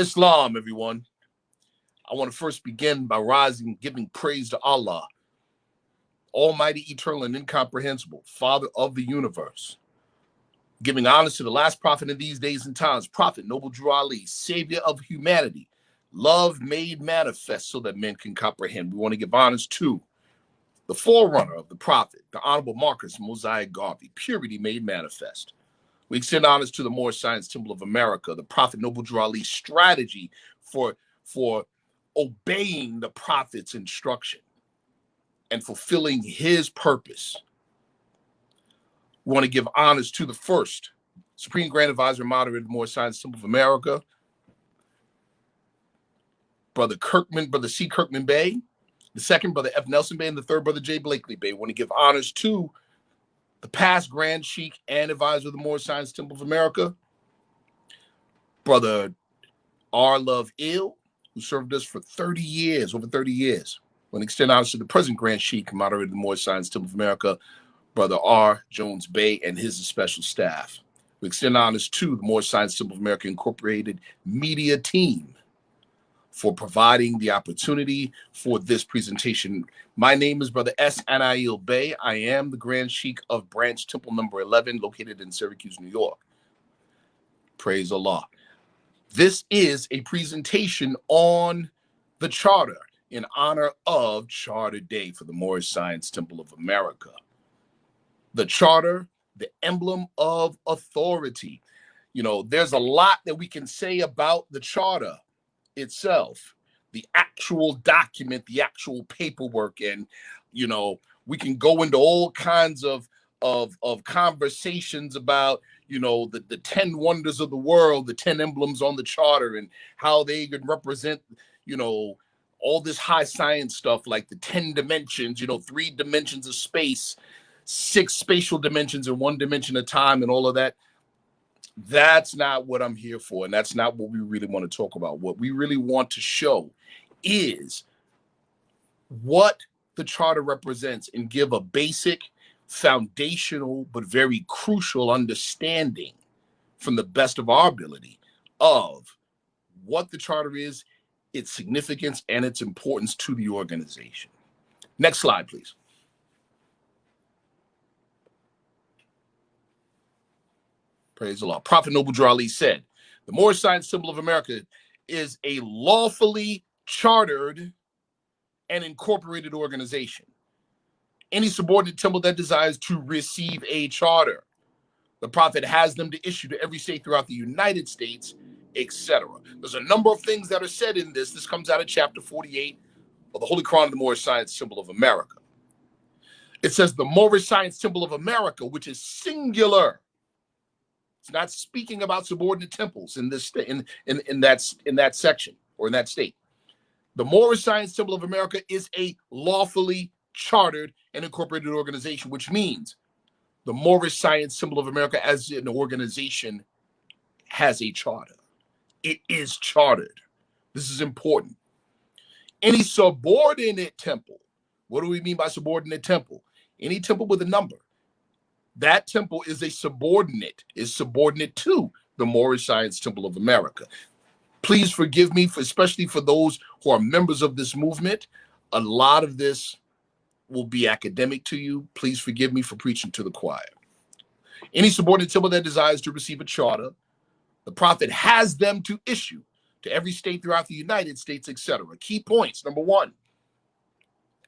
Islam, everyone. I want to first begin by rising, giving praise to Allah, Almighty, eternal, and incomprehensible, Father of the universe. Giving honors to the last prophet in these days and times, Prophet Noble Drew Ali, Savior of humanity, love made manifest so that men can comprehend. We want to give honors to the forerunner of the prophet, the Honorable Marcus Mosiah Garvey, purity made manifest. We extend honors to the Moorish Science Temple of America, the Prophet Noble Ali's strategy for, for obeying the prophet's instruction and fulfilling his purpose. We want to give honors to the first Supreme Grand Advisor Moderator Moorish Science Temple of America, Brother Kirkman, Brother C. Kirkman Bey, the second Brother F. Nelson Bey, and the third Brother J. Blakely Bey. We want to give honors to the past Grand Sheikh and advisor of the Moorish Science Temple of America, Brother R. Love El, who served us for 30 years, over 30 years. When extend honors to the present Grand Sheikh, moderator of the Moorish Science Temple of America, Brother R. Jones Bey, and his special staff. We extend honors to the Moorish Science Temple of America Incorporated media team for providing the opportunity for this presentation. My name is Brother S. Anail Bey. I am the Grand Sheikh of Branch Temple number 11, located in Syracuse, New York. Praise Allah. This is a presentation on the charter in honor of Charter Day for the Moorish Science Temple of America. The charter, the emblem of authority. You know, there's a lot that we can say about the charter itself, the actual document, the actual paperwork, and you know, we can go into all kinds of of of conversations about you know the the 10 wonders of the world the 10 emblems on the charter and how they could represent you know all this high science stuff like the 10 dimensions you know three dimensions of space six spatial dimensions and one dimension of time and all of that that's not what I'm here for. And that's not what we really want to talk about. What we really want to show is what the charter represents and give a basic, foundational, but very crucial understanding from the best of our ability of what the charter is, its significance, and its importance to the organization. Next slide, please. Praise the Lord. Prophet Noble Drew Ali said, the Moorish Science Temple of America is a lawfully chartered and incorporated organization. Any subordinate temple that desires to receive a charter, the prophet has them to issue to every state throughout the United States, etc. There's a number of things that are said in this. This comes out of chapter 48 of the Holy Quran of the Moorish Science Temple of America. It says the Moorish Science Temple of America, which is singular, it's not speaking about subordinate temples in this in in in that in that section or in that state. The Moorish Science Temple of America is a lawfully chartered and incorporated organization, which means the Moorish Science Temple of America as an organization has a charter. It is chartered. This is important. Any subordinate temple, what do we mean by subordinate temple? Any temple with a number that temple is a subordinate, is subordinate to the Moorish Science Temple of America. Please forgive me, for, especially for those who are members of this movement. A lot of this will be academic to you. Please forgive me for preaching to the choir. Any subordinate temple that desires to receive a charter, the prophet has them to issue to every state throughout the United States, etc. Key points. Number one,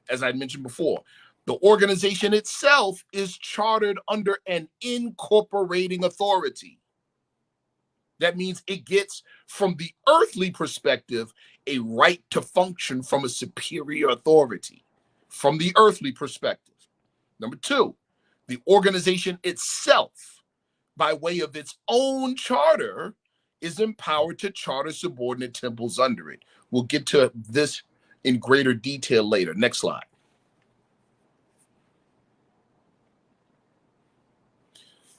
as I mentioned before, the organization itself is chartered under an incorporating authority. That means it gets, from the earthly perspective, a right to function from a superior authority, from the earthly perspective. Number two, the organization itself, by way of its own charter, is empowered to charter subordinate temples under it. We'll get to this in greater detail later. Next slide.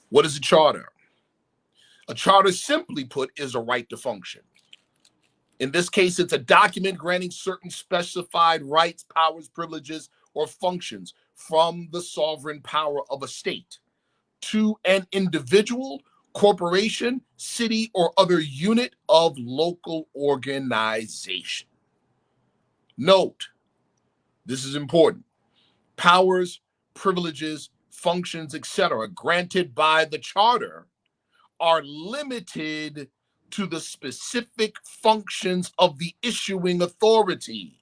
What is a charter? A charter, simply put, is a right to function. In this case, it's a document granting certain specified rights, powers, privileges, or functions from the sovereign power of a state to an individual corporation, city, or other unit of local organization. Note, this is important. Powers, privileges, functions, etc., granted by the charter are limited to the specific functions of the issuing authority.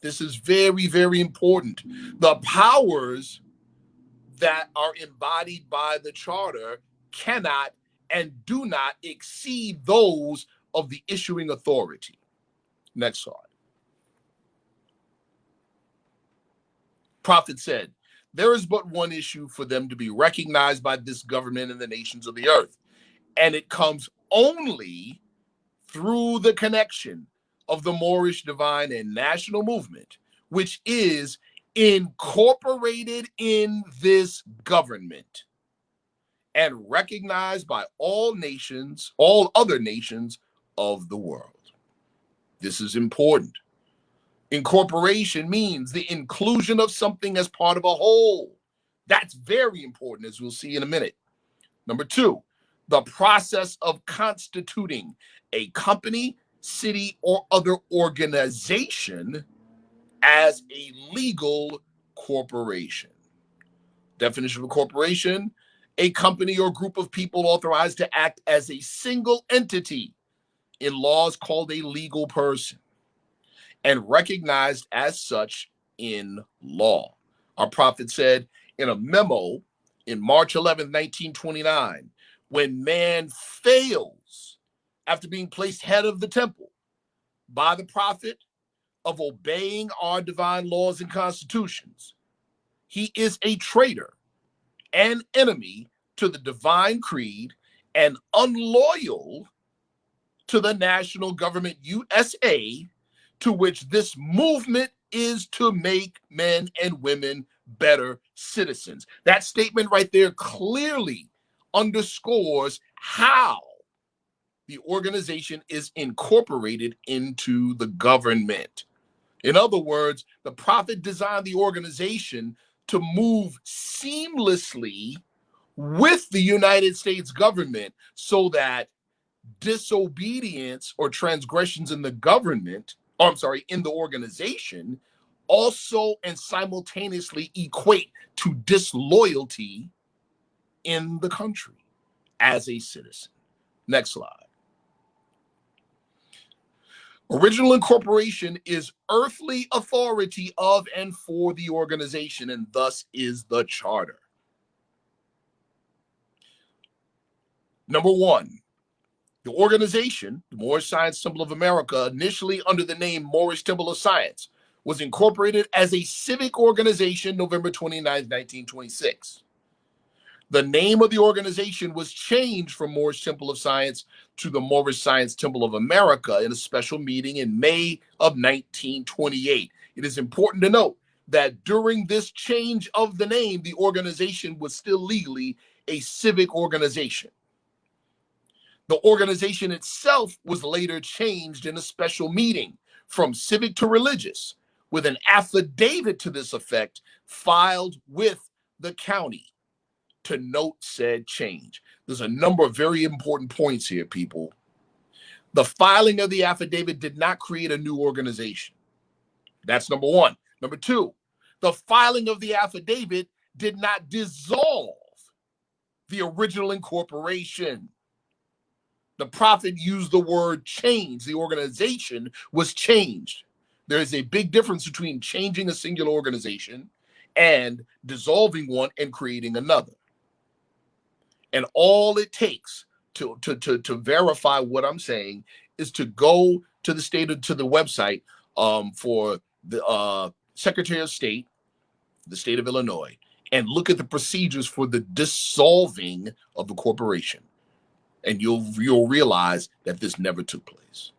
This is very, very important. The powers that are embodied by the charter cannot and do not exceed those of the issuing authority. Next slide. Prophet said, There is but one issue for them to be recognized by this government and the nations of the earth, and it comes only through the connection of the Moorish divine and national movement, which is incorporated in this government and recognized by all nations, all other nations of the world. This is important. Incorporation means the inclusion of something as part of a whole. That's very important, as we'll see in a minute. Number two, the process of constituting a company, city, or other organization as a legal corporation. Definition of a corporation a company or group of people authorized to act as a single entity in laws called a legal person and recognized as such in law. Our prophet said in a memo in March 11, 1929, when man fails after being placed head of the temple by the prophet of obeying our divine laws and constitutions, he is a traitor and enemy to the divine creed and unloyal to the national government USA, to which this movement is to make men and women better citizens. That statement right there clearly underscores how the organization is incorporated into the government. In other words, the prophet designed the organization to move seamlessly with the United States government so that disobedience or transgressions in the government, or I'm sorry, in the organization, also and simultaneously equate to disloyalty in the country as a citizen. Next slide. Original incorporation is earthly authority of and for the organization, and thus is the charter. Number one, the organization, the Moorish Science Temple of America, initially under the name Moorish Temple of Science, was incorporated as a civic organization November 29, 1926. The name of the organization was changed from Moorish Temple of Science to the Moorish Science Temple of America in a special meeting in May of 1928. It is important to note that during this change of the name, the organization was still legally a civic organization. The organization itself was later changed in a special meeting from civic to religious, with an affidavit to this effect filed with the county to note said change. There's a number of very important points here, people. The filing of the affidavit did not create a new organization. That's number one. Number two, the filing of the affidavit did not dissolve the original incorporation. The prophet used the word change. The organization was changed. There is a big difference between changing a singular organization and dissolving one and creating another. And all it takes to, to, to, to verify what I'm saying is to go to the state to the website um, for the uh, Secretary of State, the state of Illinois, and look at the procedures for the dissolving of the corporation. And you'll you'll realize that this never took place.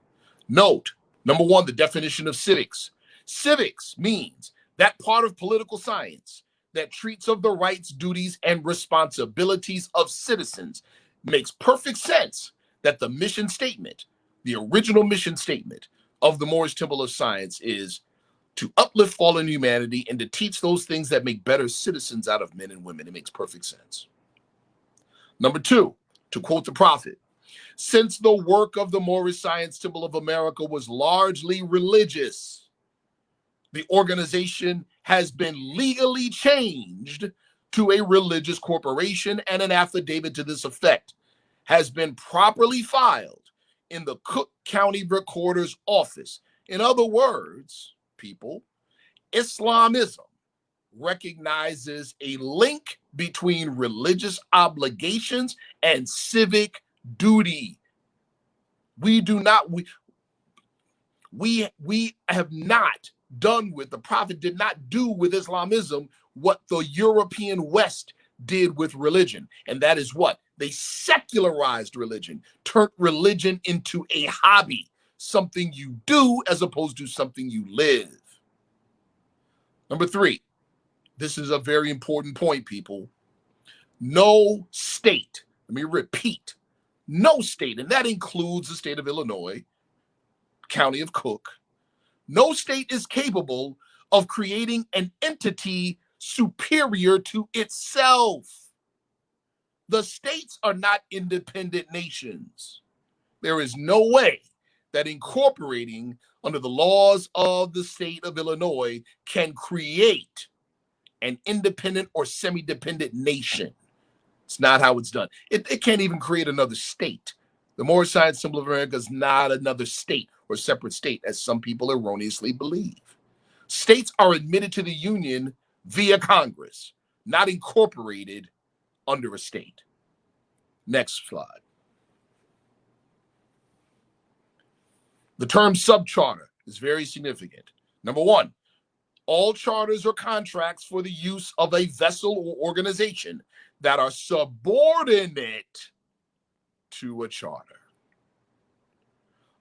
Note, number one, the definition of civics. Civics means that part of political science that treats of the rights, duties, and responsibilities of citizens makes perfect sense that the mission statement, the original mission statement of the Moorish Temple of Science is to uplift fallen humanity and to teach those things that make better citizens out of men and women. It makes perfect sense. Number two, to quote the prophet, since the work of the Moorish Science Temple of America was largely religious, the organization has been legally changed to a religious corporation and an affidavit to this effect has been properly filed in the Cook County Recorder's Office. In other words, people, Islamism recognizes a link between religious obligations and civic duty. We do not we we we have not done with the prophet did not do with Islamism what the European West did with religion. And that is what? They secularized religion, turned religion into a hobby, something you do as opposed to something you live. Number three, this is a very important point, people. No state, let me repeat, no state, and that includes the state of Illinois, county of Cook, no state is capable of creating an entity superior to itself. The states are not independent nations. There is no way that incorporating under the laws of the state of Illinois can create an independent or semi dependent nation. It's not how it's done. It, it can't even create another state. The Moorish Science Temple of America is not another state or separate state, as some people erroneously believe. States are admitted to the Union via Congress, not incorporated under a state. Next slide. The term subcharter is very significant. Number one, all charters or contracts for the use of a vessel or organization that are subordinate to a charter.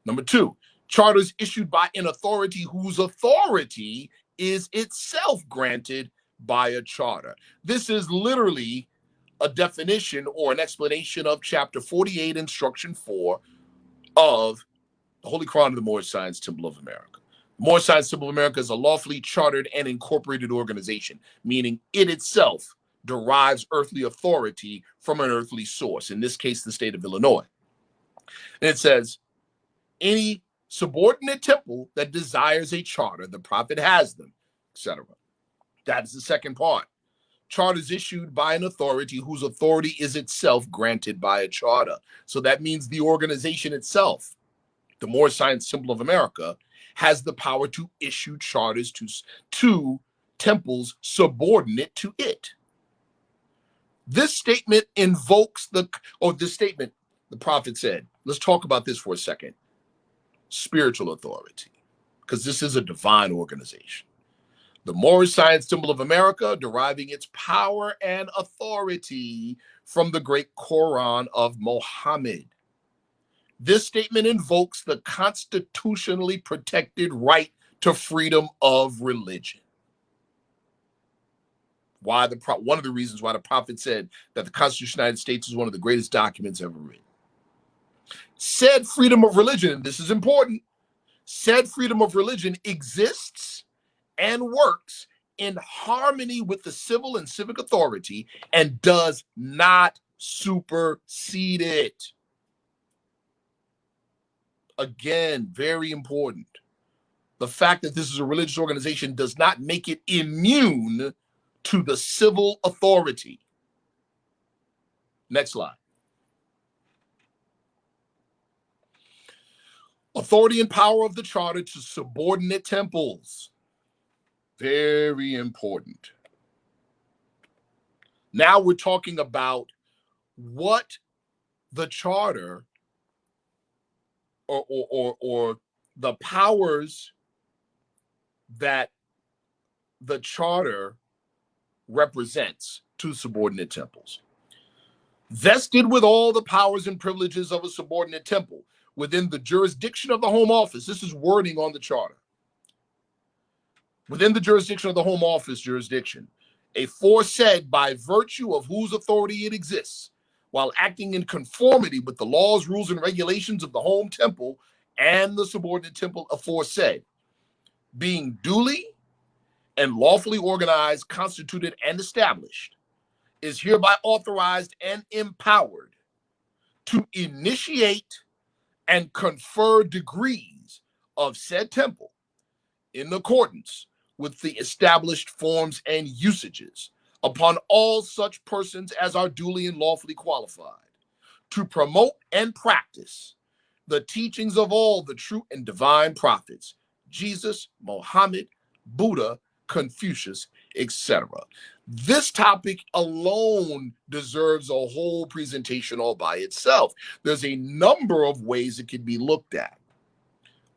Number two, charters issued by an authority whose authority is itself granted by a charter. This is literally a definition or an explanation of chapter 48, instruction 4 of the Holy Quran of the Moorish Science Temple of America. Science Temple of America is a lawfully chartered and incorporated organization, meaning it itself derives earthly authority from an earthly source, in this case, the state of Illinois. And it says, any subordinate temple that desires a charter, the prophet has them, etc. That is the second part. Charters issued by an authority whose authority is itself granted by a charter. So that means the organization itself, the Moorish Science Temple of America, has the power to issue charters to, to temples subordinate to it. This statement invokes the, or oh, this statement, the prophet said, let's talk about this for a second spiritual authority, because this is a divine organization. The Moorish Science Temple of America deriving its power and authority from the great Quran of Mohammed. This statement invokes the constitutionally protected right to freedom of religion. Why the one of the reasons why the prophet said that the Constitution of the United States is one of the greatest documents ever written. Said freedom of religion, this is important. Said freedom of religion exists and works in harmony with the civil and civic authority and does not supersede it. Again, very important. The fact that this is a religious organization does not make it immune to the civil authority. Next slide. Authority and power of the charter to subordinate temples. Very important. Now we're talking about what the charter or, or, or, or the powers that the charter represents to subordinate temples. Vested with all the powers and privileges of a subordinate temple within the jurisdiction of the Home Office. This is wording on the charter within the jurisdiction of the Home Office jurisdiction, aforesaid by virtue of whose authority it exists, while acting in conformity with the laws, rules, and regulations of the home temple and the subordinate temple aforesaid, being duly and lawfully organized, constituted, and established, is hereby authorized and empowered to initiate and confer degrees of said temple in accordance with the established forms and usages upon all such persons as are duly and lawfully qualified to promote and practice the teachings of all the true and divine prophets Jesus, Mohammed, Buddha, Confucius, etc. This topic alone deserves a whole presentation all by itself. There's a number of ways it can be looked at.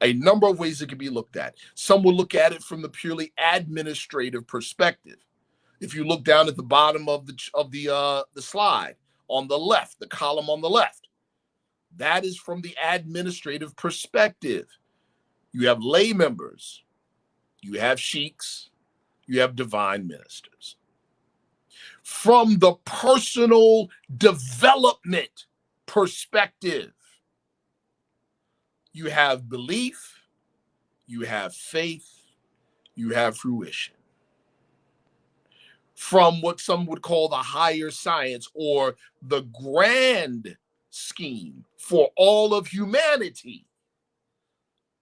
A number of ways it can be looked at. Some will look at it from the purely administrative perspective. If you look down at the bottom of the of the uh, the slide on the left, the column on the left, that is from the administrative perspective. You have lay members, you have sheiks, you have divine ministers from the personal development perspective. You have belief, you have faith, you have fruition. From what some would call the higher science or the grand scheme for all of humanity,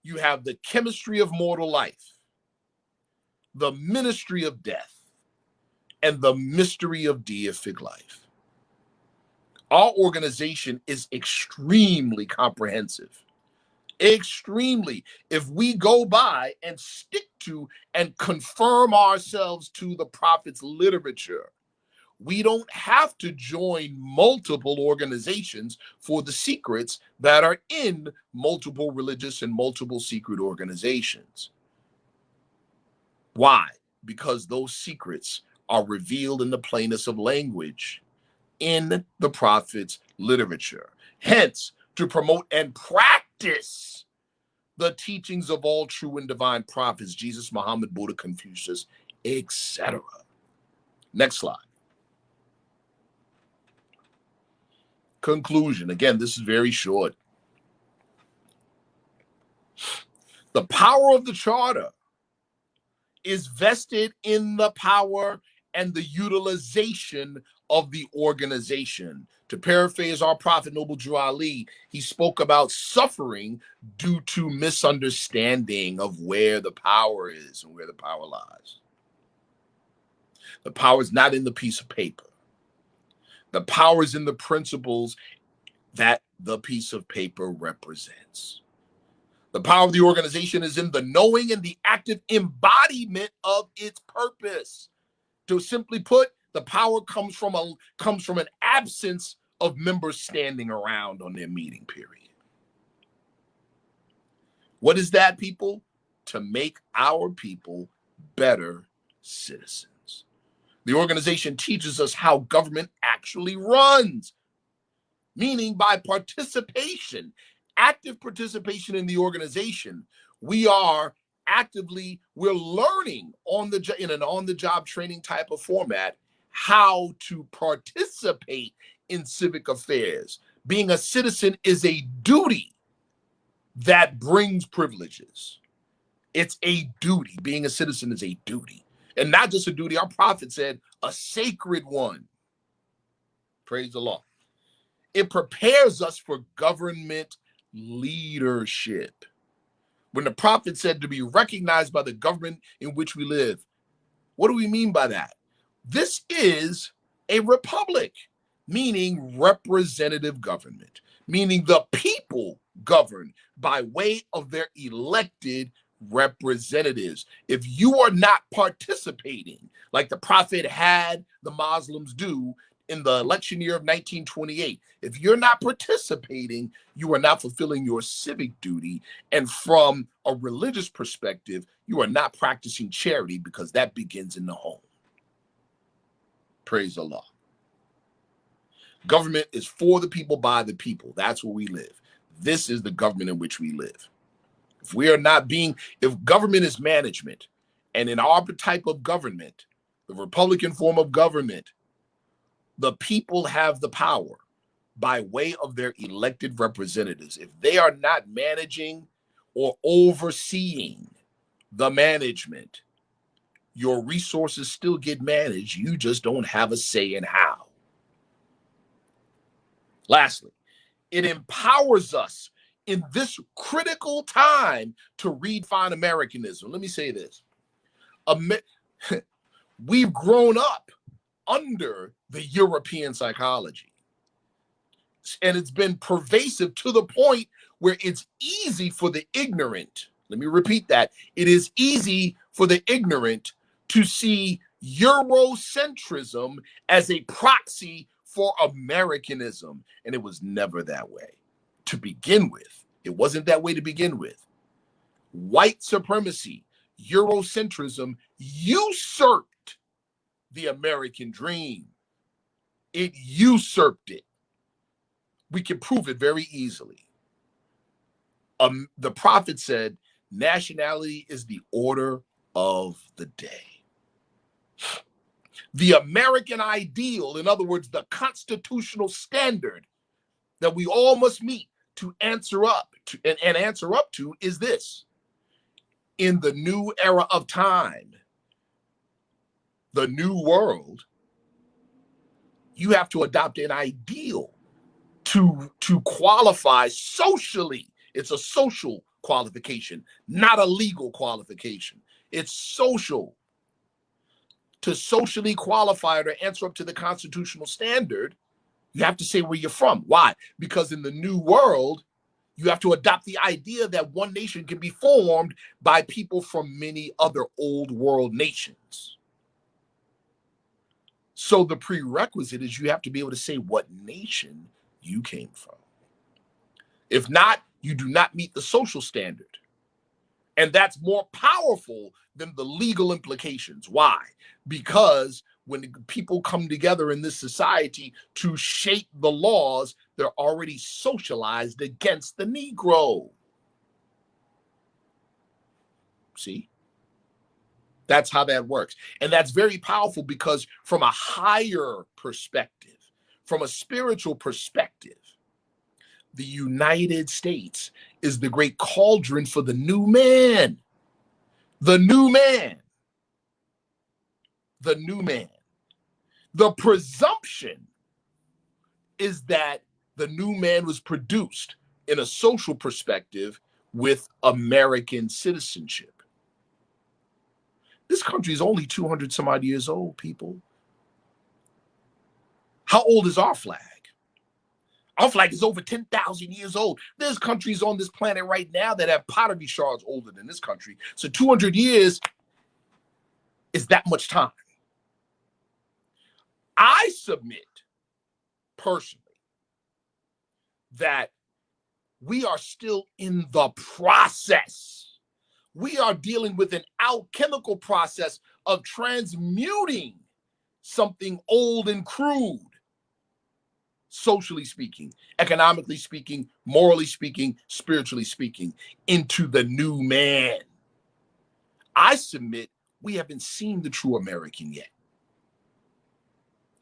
you have the chemistry of mortal life, the ministry of death, and the mystery of deific life. Our organization is extremely comprehensive. Extremely. If we go by and stick to and confirm ourselves to the prophet's literature, we don't have to join multiple organizations for the secrets that are in multiple religious and multiple secret organizations. Why? Because those secrets are revealed in the plainness of language in the prophet's literature. Hence, to promote and practice the teachings of all true and divine prophets, Jesus, Muhammad, Buddha, Confucius, etc. Next slide. Conclusion. Again, this is very short. The power of the charter is vested in the power and the utilization of the organization. To paraphrase our prophet Noble Drew Ali, he spoke about suffering due to misunderstanding of where the power is and where the power lies. The power is not in the piece of paper. The power is in the principles that the piece of paper represents. The power of the organization is in the knowing and the active embodiment of its purpose. To simply put, the power comes from a comes from an absence of members standing around on their meeting period. What is that, people? To make our people better citizens. The organization teaches us how government actually runs, meaning by participation, active participation in the organization, we are actively we're learning on the in an on the job training type of format how to participate in civic affairs. Being a citizen is a duty that brings privileges. It's a duty. Being a citizen is a duty. And not just a duty. Our prophet said a sacred one. Praise the lord. It prepares us for government leadership. When the prophet said to be recognized by the government in which we live. What do we mean by that? This is a republic, meaning representative government, meaning the people govern by way of their elected representatives. If you are not participating, like the prophet had the Muslims do in the election year of 1928. If you're not participating, you are not fulfilling your civic duty. And from a religious perspective, you are not practicing charity because that begins in the home. Praise Allah. Government is for the people, by the people. That's where we live. This is the government in which we live. If we are not being, if government is management, and in our type of government, the Republican form of government, the people have the power by way of their elected representatives. If they are not managing or overseeing the management, your resources still get managed. You just don't have a say in how. Lastly, it empowers us in this critical time to redefine Americanism. Let me say this. We've grown up under the European psychology. And it's been pervasive to the point where it's easy for the ignorant. Let me repeat that. It is easy for the ignorant to see Eurocentrism as a proxy for Americanism. And it was never that way to begin with. It wasn't that way to begin with. White supremacy, Eurocentrism usurped the American dream. It usurped it. We can prove it very easily. Um, the prophet said, nationality is the order of the day. The American ideal, in other words, the constitutional standard that we all must meet to answer up to, and, and answer up to is this. In the new era of time, the new world, you have to adopt an ideal to, to qualify socially. It's a social qualification, not a legal qualification. It's social. To socially qualify or answer up to the constitutional standard, you have to say where you're from. Why? Because in the new world, you have to adopt the idea that one nation can be formed by people from many other old world nations. So the prerequisite is you have to be able to say what nation you came from. If not, you do not meet the social standard. And that's more powerful than the legal implications. Why? Because when people come together in this society to shape the laws, they're already socialized against the Negro. See? That's how that works. And that's very powerful because, from a higher perspective, from a spiritual perspective, the United States is the great cauldron for the new man. The new man. The new man. The presumption is that the new man was produced in a social perspective with American citizenship. This country is only 200 some odd years old, people. How old is our flag? Our flag is over 10,000 years old. There's countries on this planet right now that have pottery shards older than this country. So 200 years is that much time. I submit personally that we are still in the process we are dealing with an alchemical process of transmuting something old and crude, socially speaking, economically speaking, morally speaking, spiritually speaking, into the new man. I submit we haven't seen the true American yet,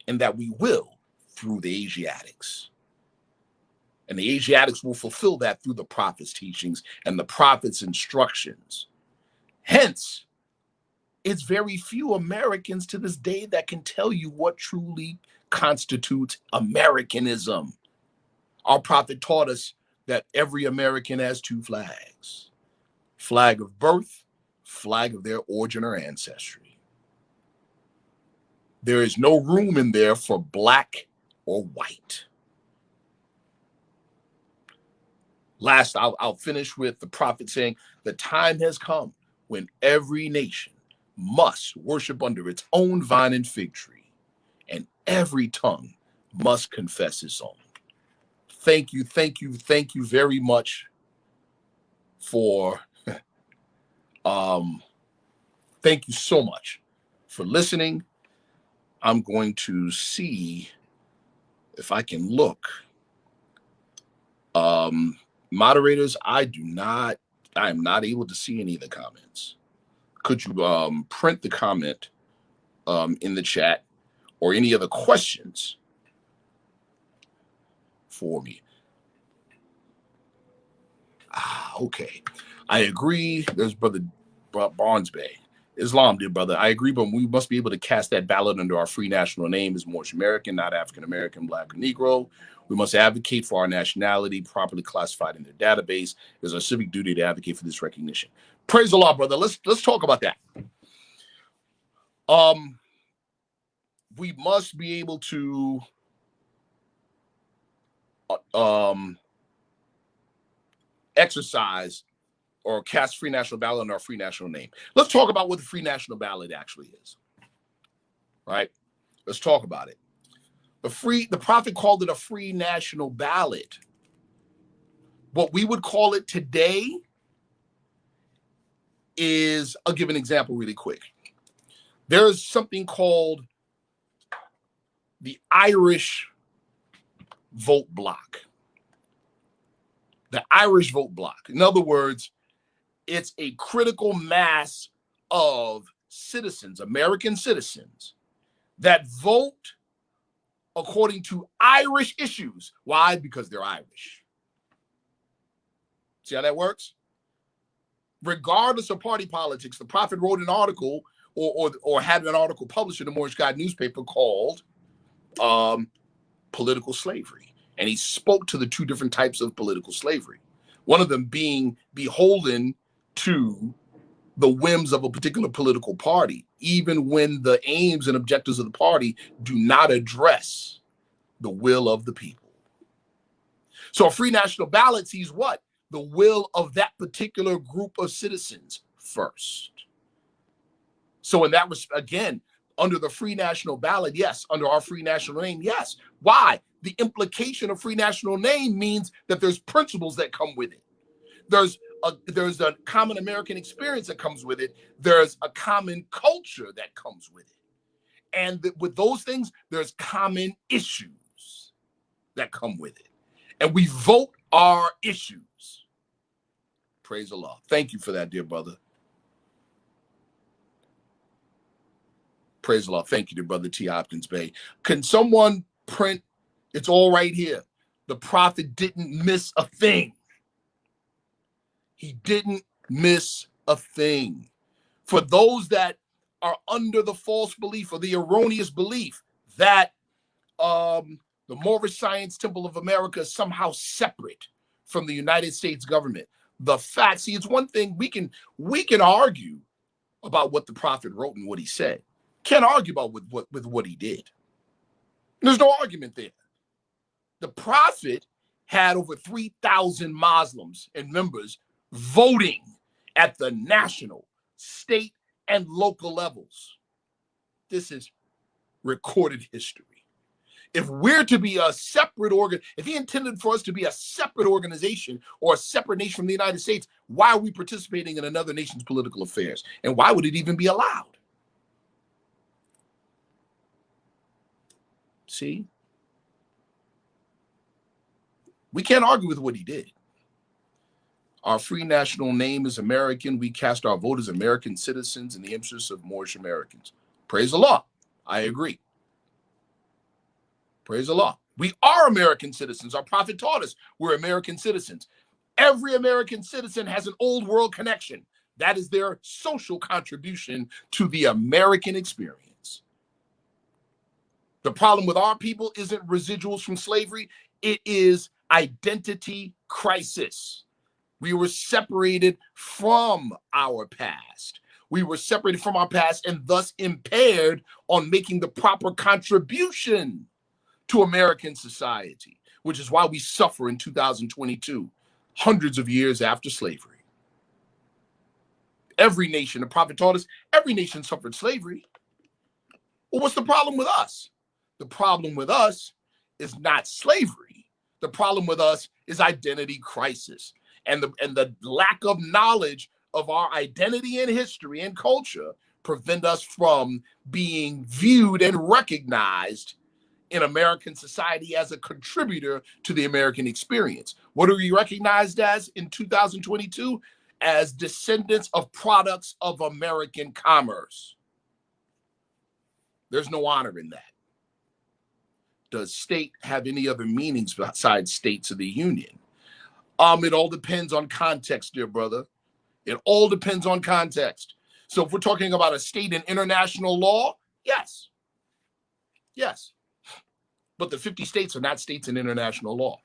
and that we will through the Asiatics. And the Asiatics will fulfill that through the prophet's teachings and the prophet's instructions. Hence, it's very few Americans to this day that can tell you what truly constitutes Americanism. Our prophet taught us that every American has two flags flag of birth, flag of their origin or ancestry. There is no room in there for black or white. Last, I'll, I'll finish with the prophet saying, The time has come when every nation must worship under its own vine and fig tree, and every tongue must confess its own. Thank you, thank you, thank you very much for um thank you so much for listening. I'm going to see if I can look um moderators, I do not, I am not able to see any of the comments. Could you um, print the comment um, in the chat or any other questions for me? Ah, okay. I agree. There's Brother Barnes Bey. Islam, dear brother. I agree, but we must be able to cast that ballot under our free national name as Moorish American, not African American, Black, or Negro. We must advocate for our nationality properly classified in their database. It is our civic duty to advocate for this recognition. Praise the Lord, brother. Let's let's talk about that. Um, we must be able to uh, um exercise or cast free national ballot on our free national name. Let's talk about what the free national ballot actually is. Right? Let's talk about it. The free the prophet called it a free national ballot. What we would call it today is I'll give an example really quick. There's something called the Irish vote block. The Irish vote block. In other words, it's a critical mass of citizens, American citizens, that vote according to Irish issues. Why? Because they're Irish. See how that works? Regardless of party politics, the prophet wrote an article or, or, or had an article published in the Moorish Guide newspaper called um, Political Slavery. And he spoke to the two different types of political slavery. One of them being beholden to the whims of a particular political party, even when the aims and objectives of the party do not address the will of the people. So a free national ballot sees what? The will of that particular group of citizens first. So in that was again, under the free national ballot, yes, under our free national name, yes. Why? The implication of free national name means that there's principles that come with it. There's a, there's a common American experience that comes with it. There's a common culture that comes with it. And th with those things, there's common issues that come with it. And we vote our issues. Praise Allah. Thank you for that, dear brother. Praise the Lord. Thank you, to brother T. Hopkins Bey. Can someone print? It's all right here. The prophet didn't miss a thing. He didn't miss a thing. For those that are under the false belief or the erroneous belief that um, the Moorish Science Temple of America is somehow separate from the United States government. The fact, see, it's one thing we can we can argue about what the prophet wrote and what he said. Can't argue about with what with what he did. There's no argument there. The prophet had over 3,000 Muslims and members voting at the national, state, and local levels. This is recorded history. If we're to be a separate organ, if he intended for us to be a separate organization or a separate nation from the United States, why are we participating in another nation's political affairs? And why would it even be allowed? See? We can't argue with what he did. Our free national name is American. We cast our vote as American citizens in the interests of Moorish Americans. Praise the law. I agree. Praise the law. We are American citizens. Our prophet taught us we're American citizens. Every American citizen has an old world connection. That is their social contribution to the American experience. The problem with our people isn't residuals from slavery, it is identity crisis. We were separated from our past. We were separated from our past and thus impaired on making the proper contribution to American society, which is why we suffer in 2022, hundreds of years after slavery. Every nation, the prophet taught us, every nation suffered slavery. Well, what's the problem with us? The problem with us is not slavery. The problem with us is identity crisis and the and the lack of knowledge of our identity and history and culture prevent us from being viewed and recognized in American society as a contributor to the American experience. What are we recognized as in 2022? As descendants of products of American commerce. There's no honor in that. Does state have any other meanings besides states of the union? Um, it all depends on context, dear brother. It all depends on context. So if we're talking about a state in international law, yes. Yes. But the 50 states are not states in international law.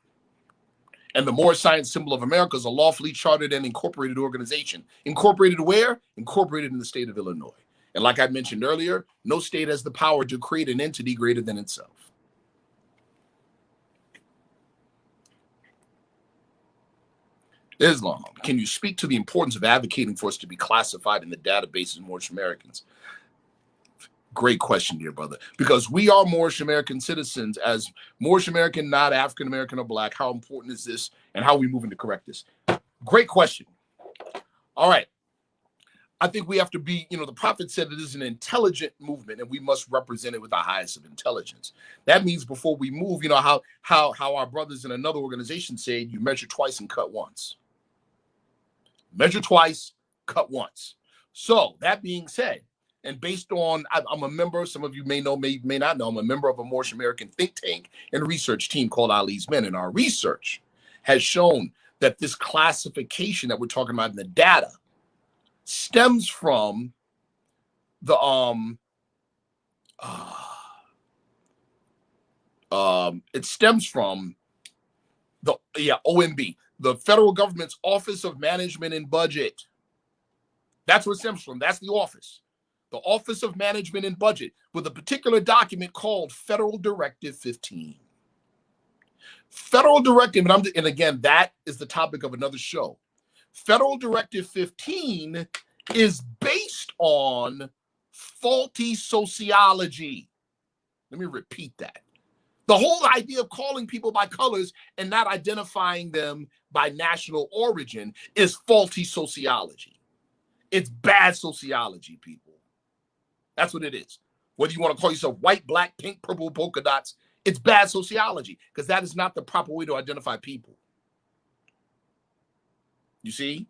And the Moorish Science Temple of America is a lawfully chartered and incorporated organization. Incorporated where? Incorporated in the state of Illinois. And like I mentioned earlier, no state has the power to create an entity greater than itself. Islam. Can you speak to the importance of advocating for us to be classified in the database as Moorish Americans? Great question, dear brother. Because we are Moorish American citizens, as Moorish American, not African American or Black. How important is this, and how are we moving to correct this? Great question. All right. I think we have to be, you know, the prophet said it is an intelligent movement and we must represent it with the highest of intelligence. That means before we move, you know, how how how our brothers in another organization said you measure twice and cut once. Measure twice, cut once. So that being said, and based on I'm a member, some of you may know, may may not know, I'm a member of a Moorish American think tank and research team called Ali's Men. And our research has shown that this classification that we're talking about in the data stems from the um uh, um it stems from the yeah OMB the federal government's Office of Management and Budget. That's what stems from. That's the office. The Office of Management and Budget with a particular document called Federal Directive 15. Federal Directive, and, I'm, and again, that is the topic of another show. Federal Directive 15 is based on faulty sociology. Let me repeat that. The whole idea of calling people by colors and not identifying them by national origin is faulty sociology. It's bad sociology, people. That's what it is. Whether you want to call yourself white, black, pink, purple, polka dots, it's bad sociology because that is not the proper way to identify people. You see,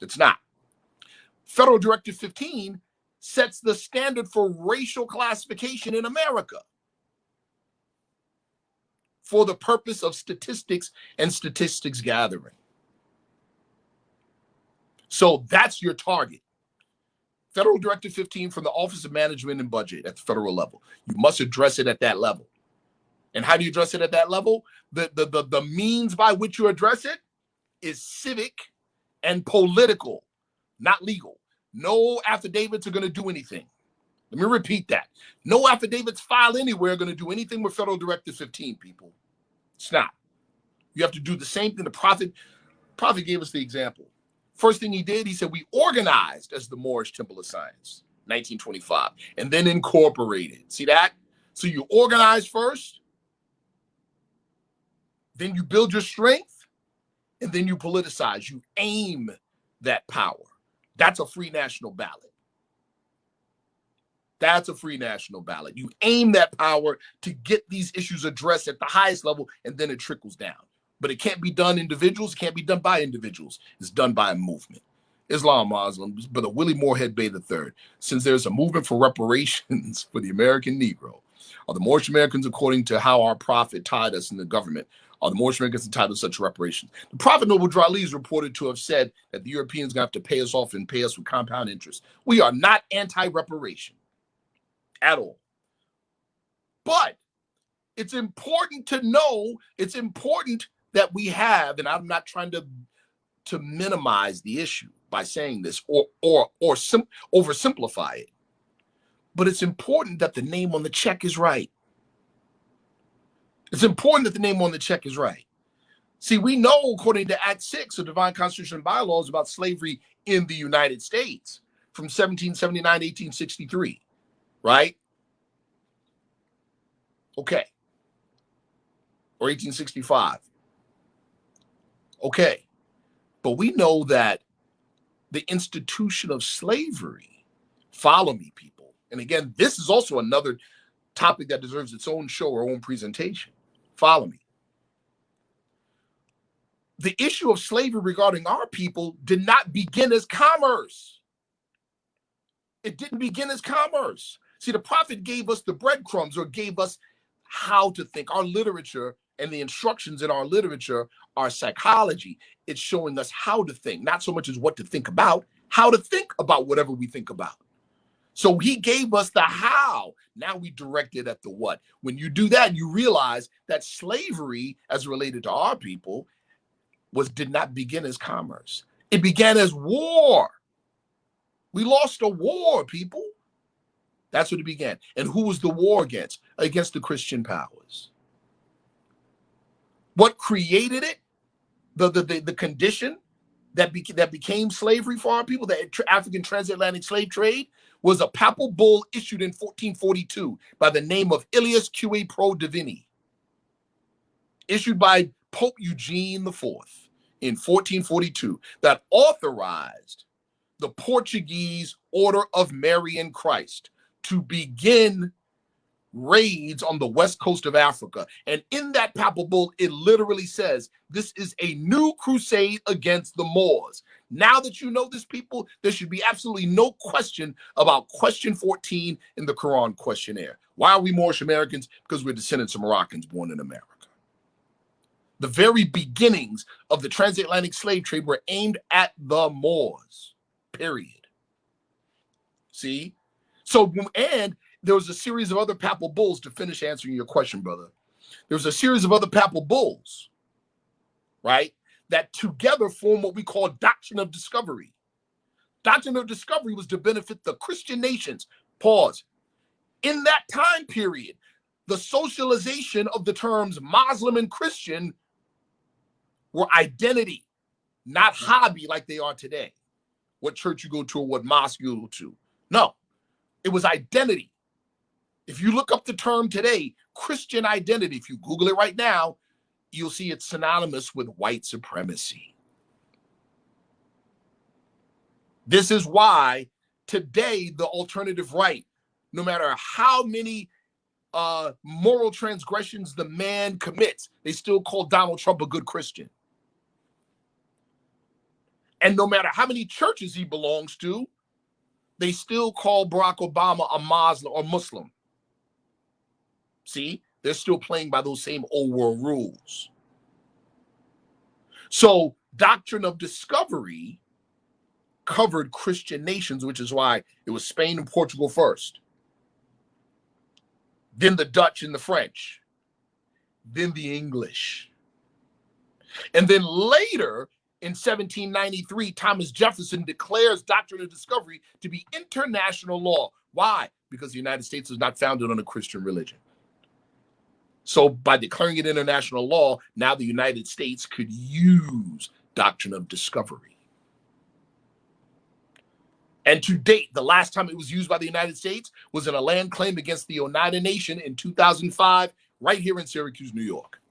it's not. Federal Directive 15 sets the standard for racial classification in America for the purpose of statistics and statistics gathering. So that's your target. Federal Directive 15 from the Office of Management and Budget at the federal level. You must address it at that level. And how do you address it at that level? The, the, the, the means by which you address it is civic and political, not legal. No affidavits are going to do anything. Let me repeat that. No affidavits filed anywhere are going to do anything with Federal Directive 15, people. It's not. You have to do the same thing. The prophet, prophet gave us the example. First thing he did, he said, we organized as the Moorish Temple of Science, 1925, and then incorporated. See that? So you organize first, then you build your strength, and then you politicize. You aim that power. That's a free national ballot. That's a free national ballot. You aim that power to get these issues addressed at the highest level, and then it trickles down. But it can't be done individuals, it can't be done by individuals. It's done by a movement. Islam Muslims, but a Willie Moorhead Bey III, since there's a movement for reparations for the American Negro, are the Moorish Americans, according to how our prophet tied us in the government, are the Moorish Americans entitled to such reparations? The prophet Noble Drew Ali is reported to have said that the Europeans going to have to pay us off and pay us with compound interest. We are not anti-reparation at all. But it's important to know, it's important that we have, and I'm not trying to to minimize the issue by saying this or or or sim- oversimplify it. But it's important that the name on the check is right. It's important that the name on the check is right. See, we know according to Act 6 of Divine Constitution and Bylaws about slavery in the United States from 1779 1863, right? Okay. Or 1865. Okay. But we know that the institution of slavery, follow me, people. And again, this is also another topic that deserves its own show or own presentation. Follow me. The issue of slavery regarding our people did not begin as commerce. It didn't begin as commerce. See, the prophet gave us the breadcrumbs or gave us how to think. Our literature and the instructions in our literature are psychology. It's showing us how to think, not so much as what to think about, how to think about whatever we think about. So he gave us the how. Now we direct it at the what. When you do that, you realize that slavery, as related to our people, was did not begin as commerce. It began as war. We lost a war, people. That's what it began. And who was the war against? Against the Christian powers. What created it? The the the, the condition that, be, that became slavery for our people, the African transatlantic slave trade, was a papal bull issued in 1442 by the name of Illius Qui Pro Divini, issued by Pope Eugene IV in 1442, that authorized the Portuguese Order of Marian Christ to begin raids on the west coast of Africa. And in that papal bull, it literally says this is a new crusade against the Moors. Now that you know this, people, there should be absolutely no question about question 14 in the Quran questionnaire. Why are we Moorish Americans? Because we're descendants of Moroccans born in America. The very beginnings of the transatlantic slave trade were aimed at the Moors, period. See? So, and there was a series of other papal bulls to finish answering your question, brother. There was a series of other papal bulls, right, that together form what we call doctrine of discovery. Doctrine of discovery was to benefit the Christian nations. Pause. In that time period, the socialization of the terms Muslim and Christian were identity, not hobby like they are today. What church you go to or what mosque you go to. No, it was identity. If you look up the term today, Christian identity, if you Google it right now, you'll see it's synonymous with white supremacy. This is why today the alternative right, no matter how many uh, moral transgressions the man commits, they still call Donald Trump a good Christian. And no matter how many churches he belongs to, they still call Barack Obama a Muslim or Muslim. See, they're still playing by those same old world rules. So, doctrine of discovery covered Christian nations, which is why it was Spain and Portugal first, then the Dutch and the French, then the English. And then later in 1793, Thomas Jefferson declares doctrine of discovery to be international law. Why? Because the United States was not founded on a Christian religion. So by declaring it international law, now the United States could use doctrine of discovery. And to date, the last time it was used by the United States was in a land claim against the Oneida Nation in 2005, right here in Syracuse, New York.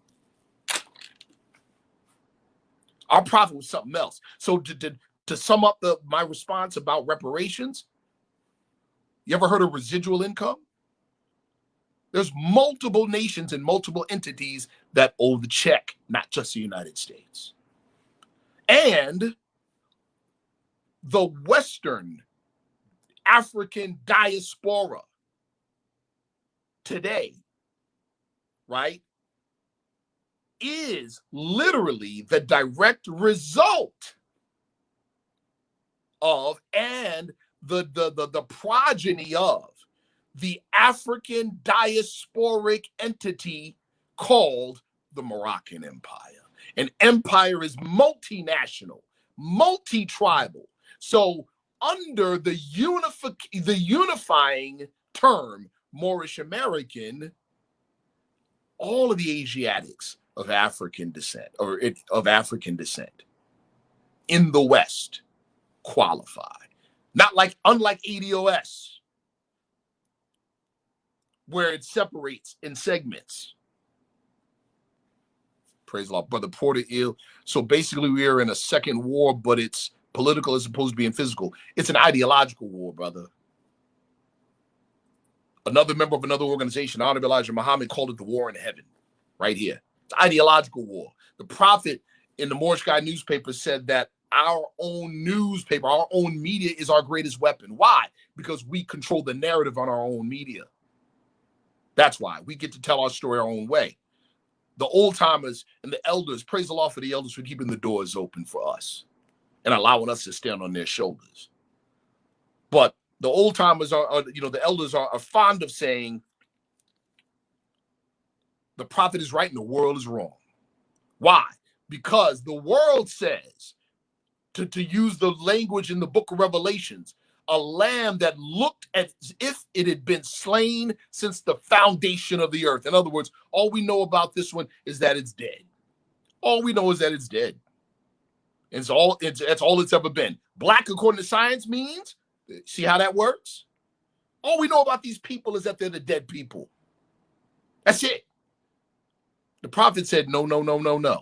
Our prophet was something else. So to, to, to sum up the my response about reparations, you ever heard of residual income? There's multiple nations and multiple entities that owe the check, not just the United States. And the Western African diaspora today, right, is literally the direct result of and the the the, the progeny of the African diasporic entity called the Moroccan Empire. An empire is multinational, multi-tribal. So under the unifi- the unifying term Moorish American, all of the Asiatics of African descent or it, of African descent in the West qualify. Not like unlike ADOS, where it separates in segments. Praise the Lord. Brother Portillo. So basically, we are in a second war, but it's political as opposed to being physical. It's an ideological war, brother. Another member of another organization, Honorable Elijah Muhammad, called it the war in heaven, right here. Ideological war. The prophet in the Moorish Guide newspaper said that our own newspaper, our own media is our greatest weapon. Why? Because we control the narrative on our own media. That's why we get to tell our story our own way. The old timers and the elders, praise the Lord for the elders for keeping the doors open for us and allowing us to stand on their shoulders. But the old timers are, are you know, the elders are, are fond of saying the prophet is right and the world is wrong. Why? Because the world says, to, to use the language in the book of Revelations, a lamb that looked as if it had been slain since the foundation of the earth. In other words, all we know about this one is that it's dead. All we know is that it's dead. It's all it's that's all it's ever been. Black, according to science, means see how that works? All we know about these people is that they're the dead people. That's it. The prophet said, No, no, no, no, no.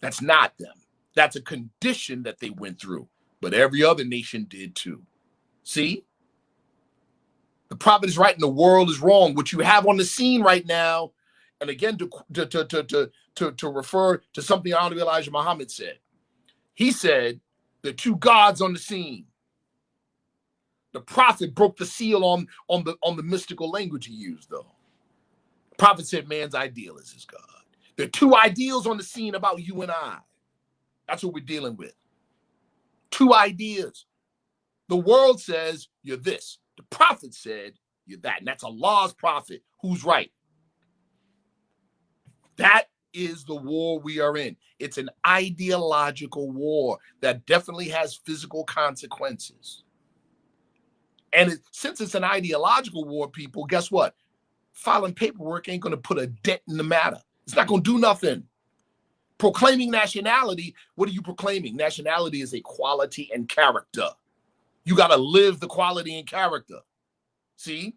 That's not them. That's a condition that they went through, but every other nation did too. See? The prophet is right and the world is wrong. What you have on the scene right now, and again, to, to, to, to, to, to refer to something Honorable Elijah Muhammad said, he said, the two gods on the scene. The prophet broke the seal on, on, the, on the mystical language he used, though. Prophet said man's ideal is his God. There are two ideals on the scene about you and I. That's what we're dealing with. Two ideas. The world says you're this. The prophet said you're that. And that's Allah's prophet. Who's right? That is the war we are in. It's an ideological war that definitely has physical consequences. And it, since it's an ideological war, people, guess what? Filing paperwork ain't going to put a dent in the matter. It's not going to do nothing. Proclaiming nationality, what are you proclaiming? Nationality is a quality and character. You got to live the quality and character. See?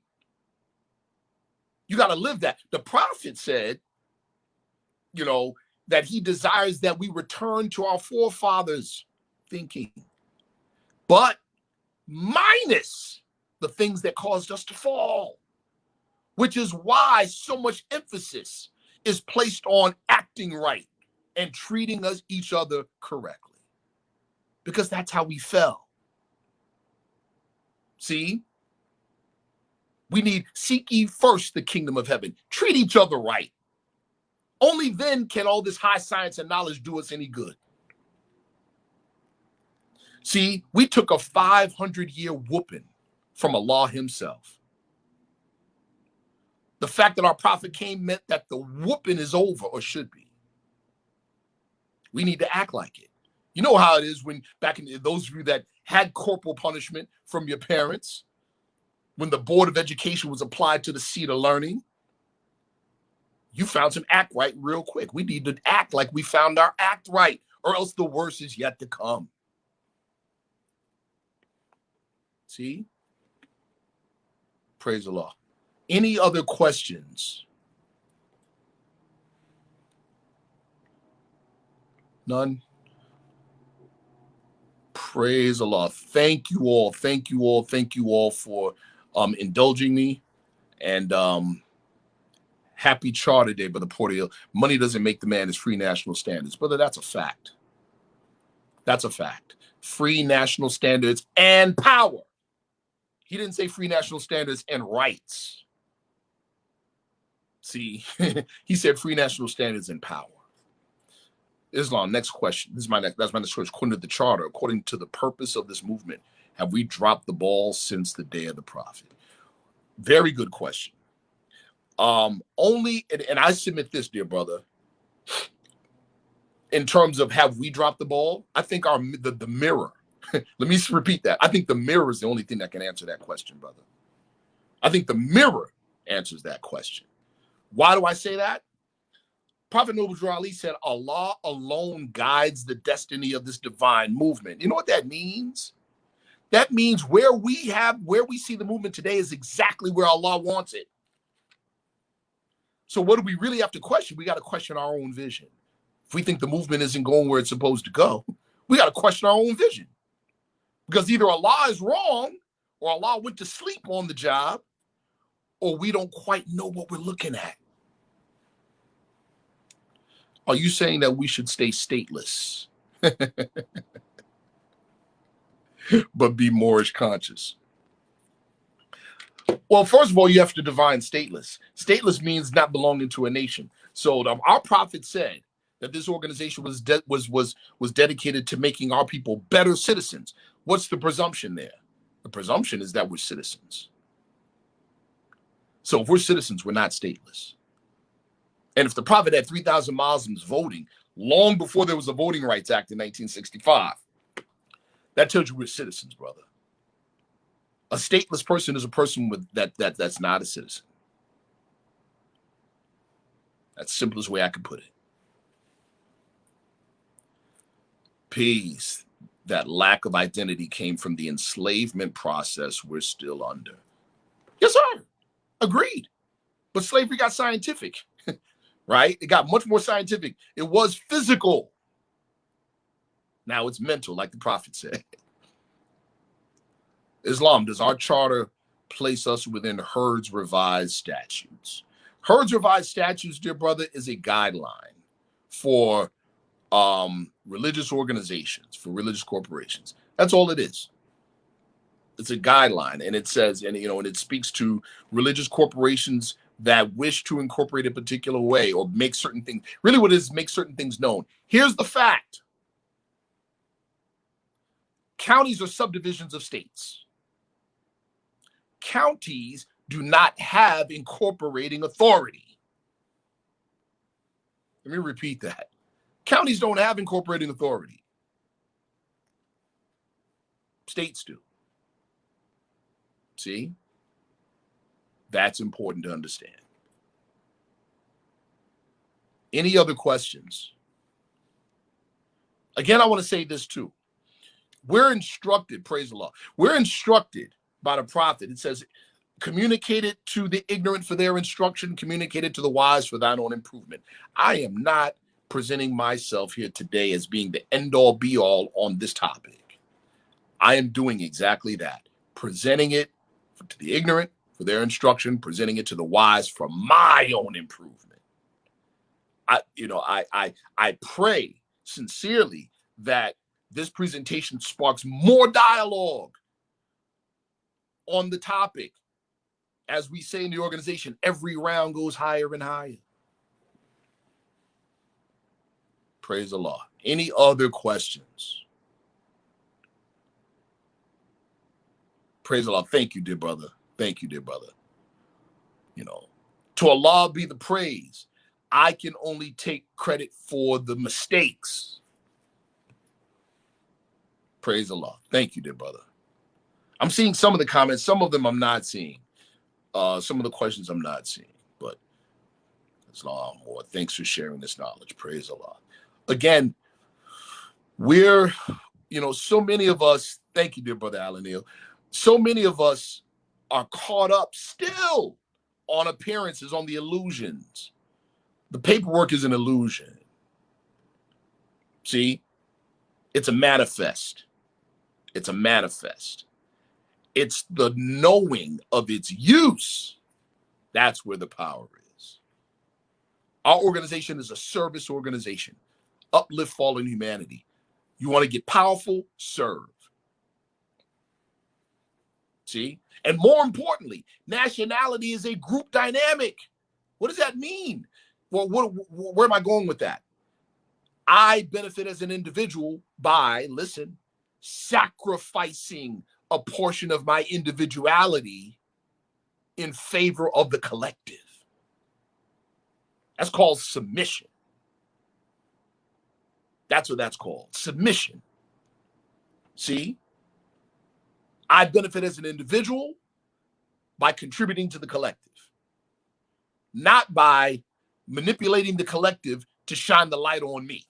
You got to live that. The prophet said, you know, that he desires that we return to our forefathers' thinking, but minus the things that caused us to fall, which is why so much emphasis is placed on acting right and treating us each other correctly because that's how we fell. See? We need seek ye first the kingdom of heaven. Treat each other right. Only then can all this high science and knowledge do us any good. See, we took a 500 year whooping from Allah Himself. The fact that our prophet came meant that the whooping is over or should be. We need to act like it. You know how it is when back in those of you that had corporal punishment from your parents, when the board of education was applied to the seat of learning, you found some act right real quick. We need to act like we found our act right, or else the worst is yet to come. See? Praise the Lord. Any other questions? None? Praise Allah. Thank you all. Thank you all. Thank you all for um, indulging me. And um, happy charter day, Brother Portillo. Money doesn't make the man as free national standards. Brother, that's a fact. That's a fact. Free national standards and power. He didn't say free national standards and rights. See, he said free national standards and power. Islam, next question. This is my next, that's my next question. According to the charter, according to the purpose of this movement, have we dropped the ball since the day of the prophet? Very good question. Um, only, and, and I submit this, dear brother, in terms of have we dropped the ball? I think our the, the mirror. let me repeat that. I think the mirror is the only thing that can answer that question, brother. I think the mirror answers that question. Why do I say that? Prophet Noble Ali said, Allah alone guides the destiny of this divine movement. You know what that means? That means where we have, where we see the movement today is exactly where Allah wants it. So what do we really have to question? We got to question our own vision. If we think the movement isn't going where it's supposed to go, we got to question our own vision. Because either Allah is wrong or Allah went to sleep on the job or we don't quite know what we're looking at. Are you saying that we should stay stateless, but be Moorish conscious? Well, first of all, you have to divine stateless. Stateless means not belonging to a nation. So our prophet said that this organization was was was was dedicated to making our people better citizens. What's the presumption there? The presumption is that we're citizens. So if we're citizens, we're not stateless. And if the prophet had 3,000 Muslims voting long before there was a Voting Rights Act in 1965, that tells you we're citizens, brother. A stateless person is a person with that that that's not a citizen. That's the simplest way I can put it. Peace. That lack of identity came from the enslavement process we're still under. Yes, sir. Agreed. But slavery got scientific, right? It got much more scientific. It was physical. Now it's mental, like the prophet said. Islam, does our charter place us within Hurd's revised statutes? Hurd's revised statutes, dear brother, is a guideline for um, religious organizations, for religious corporations. That's all it is. It's a guideline, and it says, and you know, and it speaks to religious corporations that wish to incorporate a particular way or make certain things. Really, what is make certain things known. Here's the fact: counties are subdivisions of states counties do not have incorporating authority. Let me repeat that. Counties don't have incorporating authority. States do. See? That's important to understand. Any other questions? Again, I want to say this too. We're instructed, praise the Lord, we're instructed by the prophet. It says, communicate it to the ignorant for their instruction, communicate it to the wise for thine own improvement. I am not presenting myself here today as being the end all be all on this topic. I am doing exactly that, presenting it to the ignorant for their instruction, presenting it to the wise for my own improvement. I, you know, I, I, I pray sincerely that this presentation sparks more dialogue on the topic. As we say in the organization, every round goes higher and higher. Praise Lord. Any other questions? Praise the Lord. Thank you, dear brother. Thank you, dear brother. You know, to Allah be the praise. I can only take credit for the mistakes. Praise Allah. Thank you, dear brother. I'm seeing some of the comments. Some of them I'm not seeing. Uh, some of the questions I'm not seeing. But long more. Thanks for sharing this knowledge. Praise Allah. Again, we're, you know, so many of us, thank you, dear brother Alan Neal. So many of us are caught up still on appearances, on the illusions. The paperwork is an illusion. See, it's a manifest. It's a manifest. It's the knowing of its use. That's where the power is. Our organization is a service organization, uplift fallen humanity. You want to get powerful, serve. See? And more importantly, nationality is a group dynamic. What does that mean? Well, what, where am I going with that? I benefit as an individual by, listen, sacrificing a portion of my individuality in favor of the collective. That's called submission. That's what that's called submission. See, I benefit as an individual by contributing to the collective, not by manipulating the collective to shine the light on me.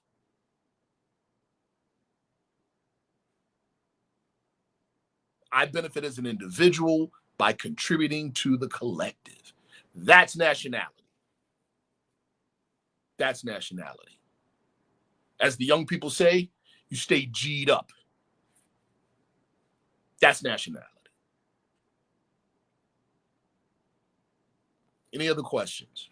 I benefit as an individual by contributing to the collective. That's nationality. That's nationality. As the young people say, you stay G'd up. That's nationality. Any other questions?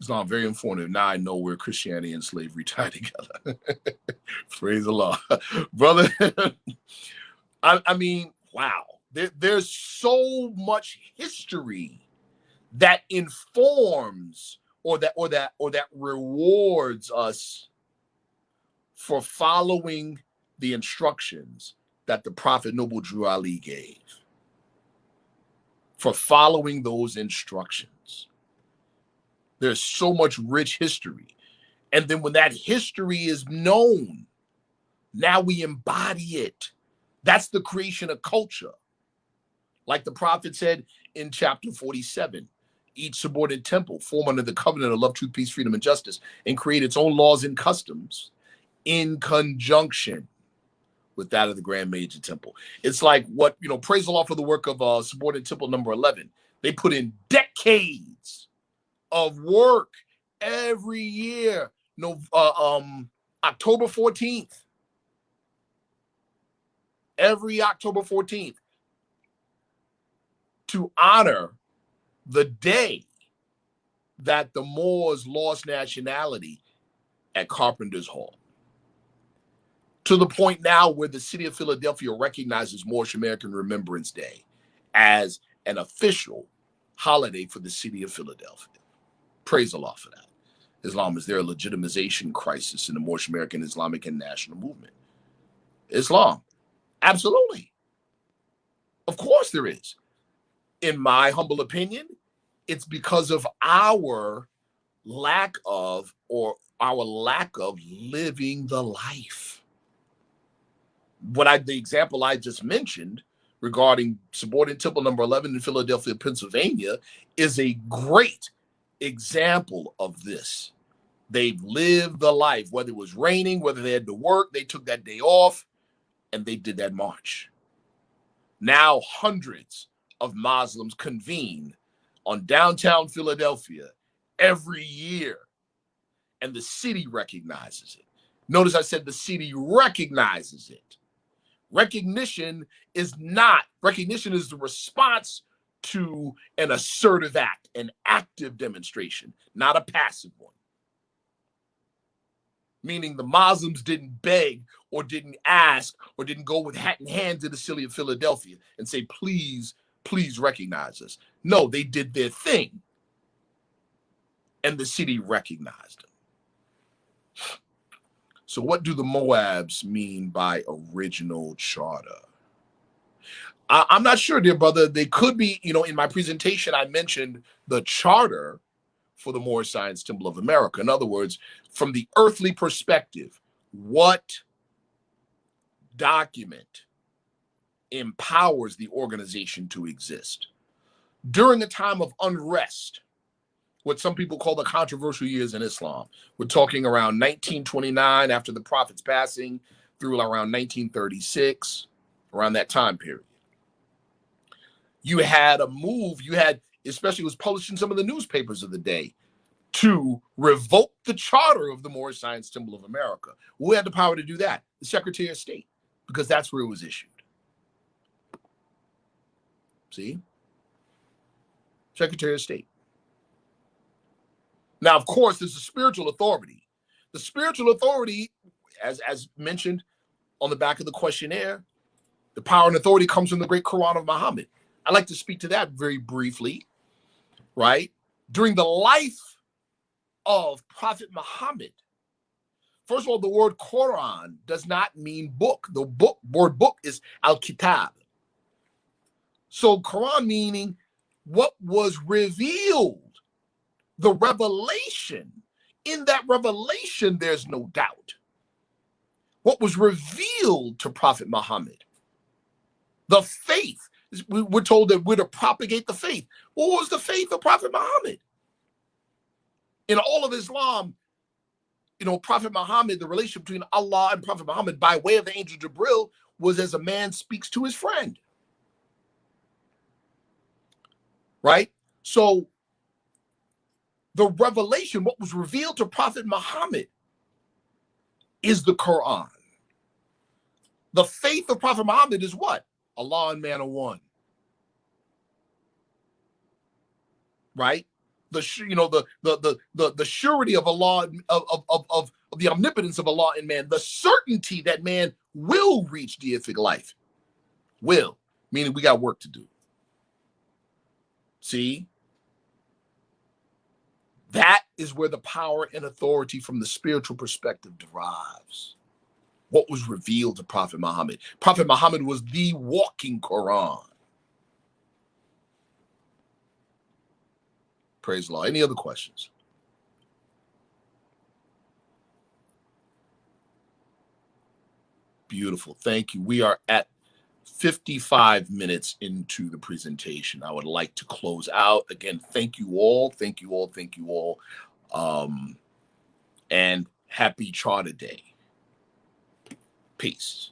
Islam very informative. Now I know where Christianity and slavery tie together. Praise the Lord, brother. I, I, mean, wow. There, there's so much history that informs or that or that or that rewards us for following the instructions that the Prophet Noble Drew Ali gave. For following those instructions. There's so much rich history. And then when that history is known, now we embody it. That's the creation of culture. Like the prophet said in chapter 47 each subordinate temple form under the covenant of love, truth, peace, freedom, and justice, and create its own laws and customs in conjunction with that of the Grand Major Temple. It's like what, you know, praise the Lord for the work of uh, subordinate temple number 11. They put in decades of work every year. No, uh, um, October 14th. Every October 14th to honor the day that the Moors lost nationality at Carpenter's Hall. To the point now where the city of Philadelphia recognizes Moorish American Remembrance Day as an official holiday for the city of Philadelphia. Praise Allah for that. Islam is their legitimization crisis in the Moorish American Islamic and national movement. Islam, absolutely. Of course there is in my humble opinion, it's because of our lack of or our lack of living the life. What I the example I just mentioned regarding subordinate temple number 11 in Philadelphia, Pennsylvania is a great example of this. They've lived the life, whether it was raining, whether they had to work, they took that day off and they did that march. Now, hundreds of Muslims convene on downtown Philadelphia every year, and the city recognizes it. Notice I said the city recognizes it. Recognition is not, recognition is the response to an assertive act, an active demonstration, not a passive one. Meaning the Muslims didn't beg or didn't ask or didn't go with hat in hand to the city of Philadelphia and say, please please recognize us. No, they did their thing. And the city recognized them. So, what do the Moabs mean by original charter? I, am not sure, dear brother. They could be, you know, in my presentation, I mentioned the charter for the Moorish Science Temple of America. In other words, from the earthly perspective, what document empowers the organization to exist. During a time of unrest, what some people call the controversial years in Islam, we're talking around 1929 after the Prophet's passing through around 1936, around that time period. You had a move, you had, especially was published in some of the newspapers of the day, to revoke the charter of the Moorish Science Temple of America. Who had the power to do that? The Secretary of State, because that's where it was issued. See? Secretary of State. Now, of course, there's a spiritual authority. The spiritual authority, as, as mentioned on the back of the questionnaire, the power and authority comes from the great Quran of Muhammad. I'd like to speak to that very briefly, right? During the life of Prophet Muhammad, first of all, the word Quran does not mean book. The book word book is al-kitab. So Quran meaning what was revealed, the revelation. In that revelation, there's no doubt. What was revealed to Prophet Muhammad, the faith. We're told that we're to propagate the faith. What was the faith of Prophet Muhammad? In all of Islam, you know, Prophet Muhammad, the relationship between Allah and Prophet Muhammad by way of the angel Jibril was as a man speaks to his friend. right? So the revelation, what was revealed to Prophet Muhammad, is the Quran. The faith of Prophet Muhammad is what? Allah and man are one. Right? The you know the the the the, the surety of Allah of, of, of, of the omnipotence of Allah in man, the certainty that man will reach deific life. Will, meaning we got work to do. See? That is where the power and authority from the spiritual perspective derives. what was revealed to Prophet Muhammad. Prophet Muhammad was the walking Quran. Praise Lord. Any other questions? Beautiful. Thank you. We are at 55 minutes into the presentation. I would like to close out. Again, thank you all. Thank you all. Thank you all. Um, and happy Charter Day. Peace.